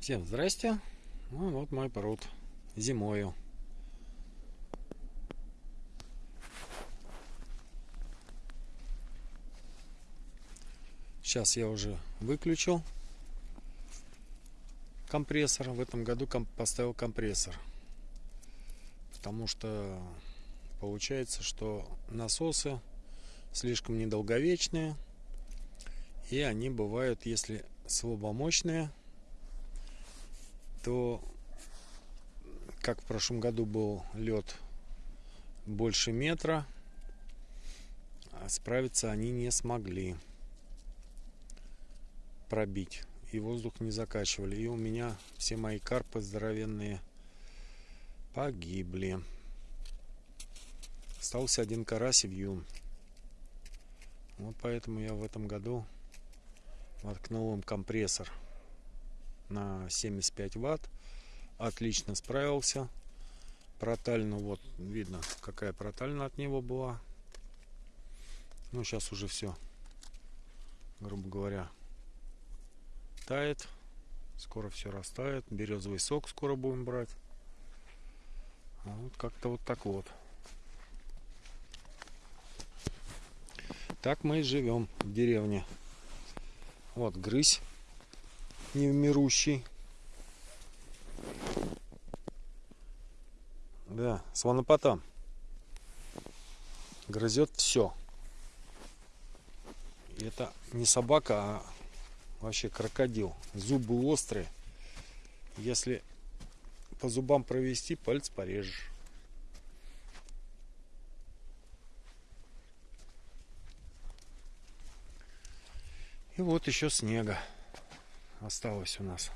Всем здрасте. Ну, вот мой пруд зимою. Сейчас я уже выключил компрессор. В этом году поставил компрессор. Потому что получается, что насосы слишком недолговечные. И они бывают, если слабомощные, то как в прошлом году был лед больше метра, а справиться они не смогли пробить. И воздух не закачивали. И у меня все мои карпы здоровенные погибли. Остался один карась и вьюн. Вот поэтому я в этом году воткнул им компрессор на 75 ватт. Отлично справился. Протальну, вот видно, какая протальна от него была. Ну, сейчас уже все, грубо говоря, тает. Скоро все растает. Березовый сок скоро будем брать. А вот как-то вот так вот. Так мы и живем в деревне. Вот грызь невмирущий. Да, сванопотам. Грызет все. И это не собака, а вообще крокодил. Зубы острые. Если по зубам провести, палец порежешь. И вот еще снега осталось у нас.